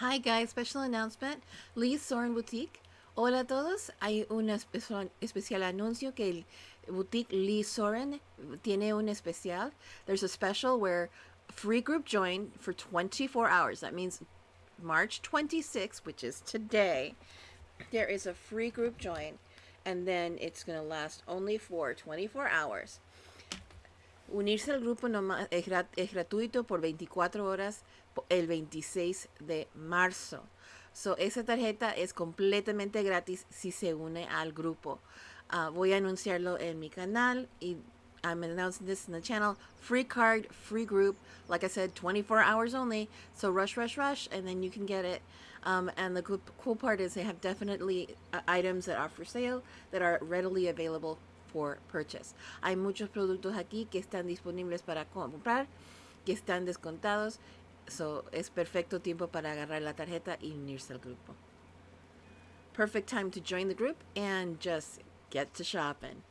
Hi guys, special announcement. Lee Soren Boutique. Hola a todos. Hay un especial, anuncio que el boutique Lee Soren tiene un especial. There's a special where free group join for 24 hours. That means March 26, which is today. There is a free group join and then it's going to last only for 24 hours. Unirse al grupo no, es, grat, es gratuito por 24 horas el 26 de marzo. So, esa tarjeta es completamente gratis si se une al grupo. Uh, voy a anunciarlo en mi canal y I'm announcing this in the channel. Free card, free group. Like I said, 24 hours only. So rush, rush, rush, and then you can get it. Um, and the cool, cool part is they have definitely uh, items that are for sale that are readily available for purchase. Hay muchos productos aquí que están disponibles para comprar, que están descontados So, es perfecto tiempo para agarrar la tarjeta y unirse al grupo. Perfect time to join the group and just get to shopping.